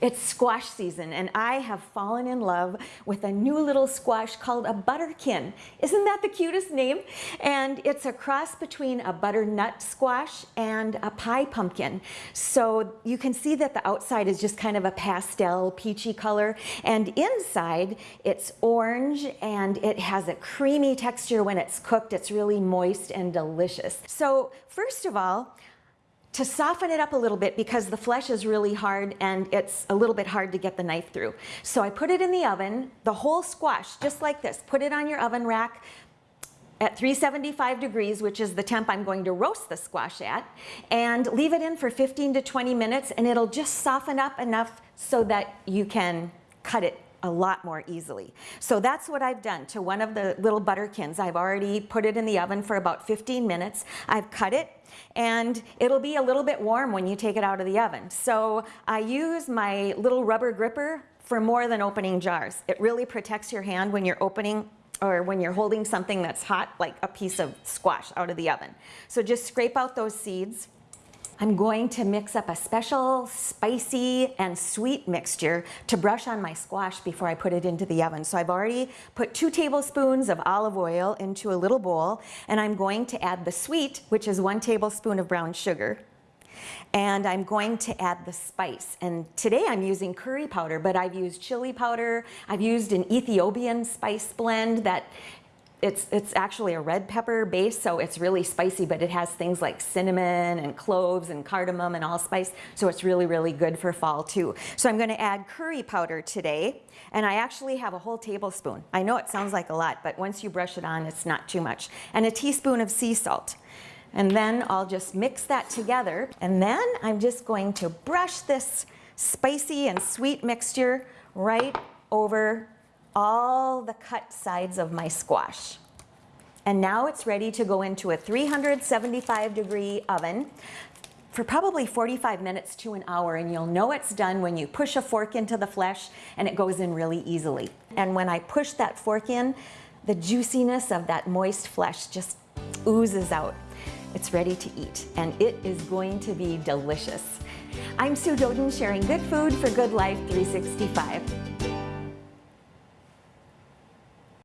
It's squash season and I have fallen in love with a new little squash called a butterkin. Isn't that the cutest name? And it's a cross between a butternut squash and a pie pumpkin. So you can see that the outside is just kind of a pastel peachy color and inside it's orange and it has a creamy texture when it's cooked. It's really moist and delicious. So first of all, to soften it up a little bit because the flesh is really hard and it's a little bit hard to get the knife through. So I put it in the oven, the whole squash, just like this. Put it on your oven rack at 375 degrees, which is the temp I'm going to roast the squash at, and leave it in for 15 to 20 minutes and it'll just soften up enough so that you can cut it a lot more easily. So that's what I've done to one of the little butterkins. I've already put it in the oven for about 15 minutes. I've cut it and it'll be a little bit warm when you take it out of the oven. So I use my little rubber gripper for more than opening jars. It really protects your hand when you're opening or when you're holding something that's hot, like a piece of squash out of the oven. So just scrape out those seeds I'm going to mix up a special spicy and sweet mixture to brush on my squash before I put it into the oven. So I've already put two tablespoons of olive oil into a little bowl and I'm going to add the sweet, which is one tablespoon of brown sugar. And I'm going to add the spice. And today I'm using curry powder, but I've used chili powder. I've used an Ethiopian spice blend that it's, it's actually a red pepper base, so it's really spicy, but it has things like cinnamon and cloves and cardamom and allspice, so it's really, really good for fall too. So I'm gonna add curry powder today, and I actually have a whole tablespoon. I know it sounds like a lot, but once you brush it on, it's not too much. And a teaspoon of sea salt. And then I'll just mix that together, and then I'm just going to brush this spicy and sweet mixture right over all the cut sides of my squash. And now it's ready to go into a 375 degree oven for probably 45 minutes to an hour and you'll know it's done when you push a fork into the flesh and it goes in really easily. And when I push that fork in, the juiciness of that moist flesh just oozes out. It's ready to eat and it is going to be delicious. I'm Sue Doeden sharing good food for good life 365.